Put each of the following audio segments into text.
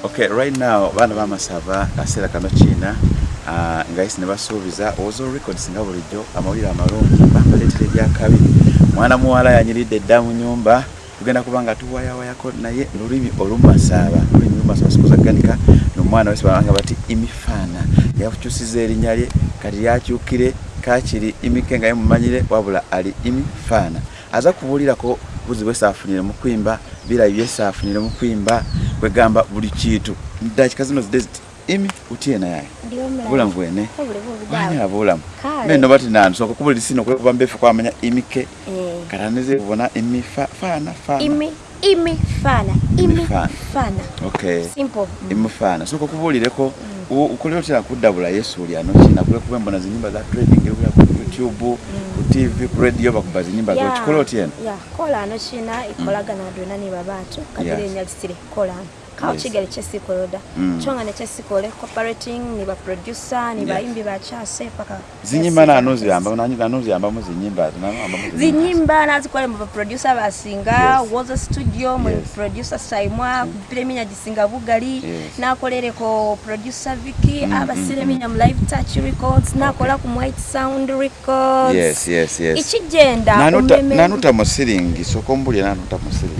okay right now bana bamasava kaseera kano kiina ah, ngaisi ne basuubiza oza records nga bulijjo amawulire amalungi bambaleetera ebyakabi mwana muwala yanyiridde edda mu nyumba tugenda kuba nga tuwayawayako naye lulimi olumumasaaba lulimi lumasaabasukuzagganika nomwana wesibabanga bati imifaana yakukyusiza erinnya lye kati yakyukire kakiri imike nga ye mumanyire wabula ali imifaana aza kubuulirako buzibu esaafunire mu kwimba birayi byesaafunire mu kwimba kwegamba buli kintu dakiika zino zideziti imi utyena yaye bulamu bwene wanya bulamu meno bati nansoka kubuli sino kwekuba mbefe kwamanya imike eh. kalaneze kubona imifa fana fana imi imi fana imifana imifana okay simple imifana soko kubulireko mm. ukulio tena kudabula Yesu ulyano china kule kubembona zinyumba za training kule YouTube, ku TV, ku radio bakubaza nyimba zo kikolo tien. Ya, kola no china ikolaga mm. na dunani babatu, kadire nyalisire kola. kauchi yes. kawo kigere kyesikoloda kyo mm. nga nekyesikole cooperating ni baproducer ni bayimbi bakyase paka zinyimba na anuzi anuzi mu zinyimba zinyimba na producer nazikole singa yes. was a studio mu producer saimwa mm. kupira eminya gisinga bugali ko producer viki mm. aba abasira mm, eminya mm. mu live touch records na nakola ku white sound records yes yes yes ikigenda nanuta musiringi sokombulye nanuta musiringi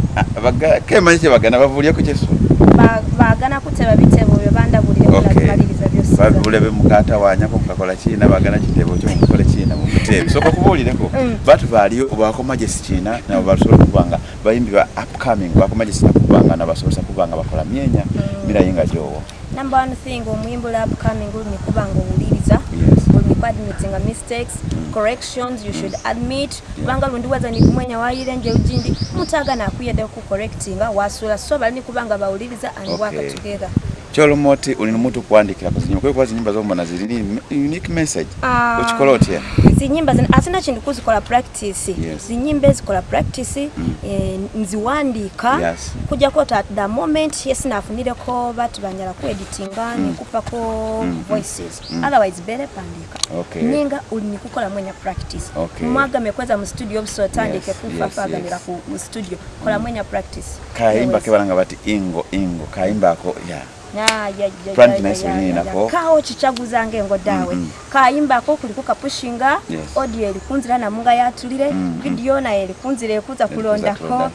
kemanyise bagana bavulya ku kyesu bagana kuteba bitebo byobandabulirebulabimaliriza byose bulebe mukata wanyako mukakola kiina bagana kitebo kyomukukola kiina mukutebe soka kubuulireko mm. batubaaliyo obwakomagesi kiina nabo basobola kubanga bayimbi ba upcoming bakomagesi nakubanga nabasobosa kubanga bakola myenya mm. mirayi nga gyowo number one thing omuyimbula upcoming olunikubanga owuliriza olunikuadmitinga mistakes corrections you should admit kubanga lundi waza ni kumwenya waire nje ujindi mutaga na kuya de ku correcting wasula so bali kubanga bauliriza and okay. work together kyolomoti oli nomuntu kuwandikira kuzinyimba kuliko zinyimba zomba na zili unique message uh, ah, ukikola zinyimba zinyimba asina chintu kuzikola practice yes. zinyimba zikola practice mm. e, nziwandika yes. kujja kota at the moment yes nafunireko batu banjala kueditinga mm. nekupako mm, mm. voices mm. otherwise bele pandika okay. ninga ulinikukola mwenye practice okay. mwaga mekweza mu studio busotandike yes. kufafaganira yes. ku studio kola mm. mwenye practice kaimba kebalanga bati ingo ingo kaimba kayimbako yeah Frankness wenye inako. Kao chichagu zange ngodawe. Mm -hmm. Kaa imba ako kulikuka pushinga. Yes. Odie likunzira na munga ya tulire. Mm -hmm. Video na likunzire kuza kulonda ko.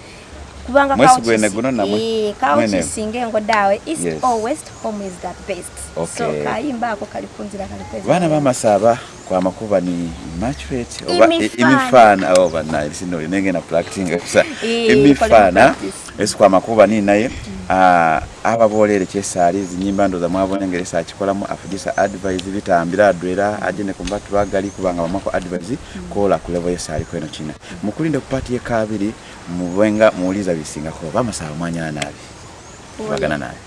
Kubanga kao chisi. Mwesi guno na mwe. Eee, eh, kao chisinge ngodawe. East yes. or west home is the best. Okay. So kaa imba ako kalikunzira kalikunzira. Wana mama saba. kwa makuba ni matchweight oba imifana oba na sino linenge na practicing kusa imifana es kwa makuba ni naye ah aba bolere kyesali zinyimba ndo za mwabo nengere sa chikola mu afugisa advice bitambira adwera ajene kumba tuba gali kubanga mako advice kola ku level yesali ko ino china mukulinde kupati ye kabiri muwenga muuliza bisinga ko bamasa mwanya nabi bagana nabi